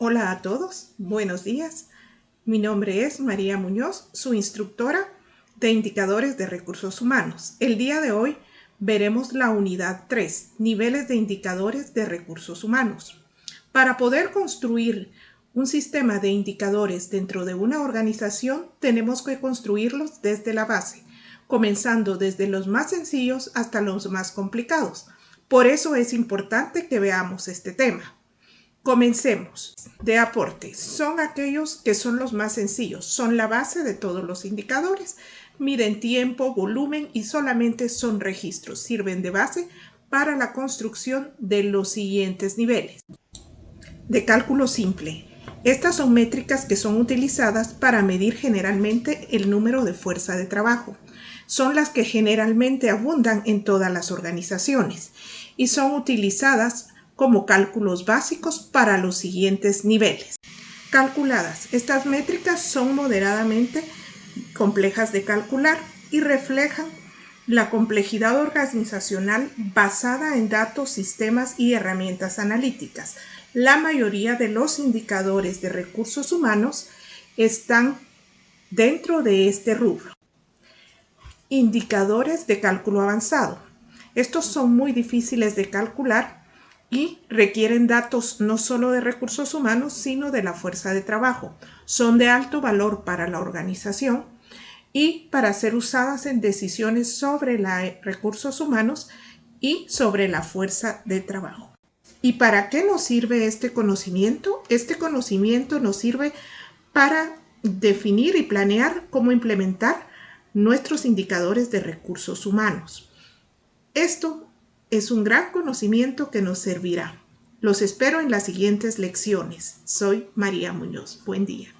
Hola a todos, buenos días. Mi nombre es María Muñoz, su instructora de indicadores de recursos humanos. El día de hoy veremos la unidad 3, niveles de indicadores de recursos humanos. Para poder construir un sistema de indicadores dentro de una organización, tenemos que construirlos desde la base, comenzando desde los más sencillos hasta los más complicados. Por eso es importante que veamos este tema. Comencemos. De aporte. Son aquellos que son los más sencillos. Son la base de todos los indicadores. Miden tiempo, volumen y solamente son registros. Sirven de base para la construcción de los siguientes niveles. De cálculo simple. Estas son métricas que son utilizadas para medir generalmente el número de fuerza de trabajo. Son las que generalmente abundan en todas las organizaciones y son utilizadas como cálculos básicos para los siguientes niveles. Calculadas. Estas métricas son moderadamente complejas de calcular y reflejan la complejidad organizacional basada en datos, sistemas y herramientas analíticas. La mayoría de los indicadores de recursos humanos están dentro de este rubro. Indicadores de cálculo avanzado. Estos son muy difíciles de calcular y requieren datos no solo de recursos humanos, sino de la fuerza de trabajo. Son de alto valor para la organización y para ser usadas en decisiones sobre los recursos humanos y sobre la fuerza de trabajo. ¿Y para qué nos sirve este conocimiento? Este conocimiento nos sirve para definir y planear cómo implementar nuestros indicadores de recursos humanos. Esto es un gran conocimiento que nos servirá. Los espero en las siguientes lecciones. Soy María Muñoz. Buen día.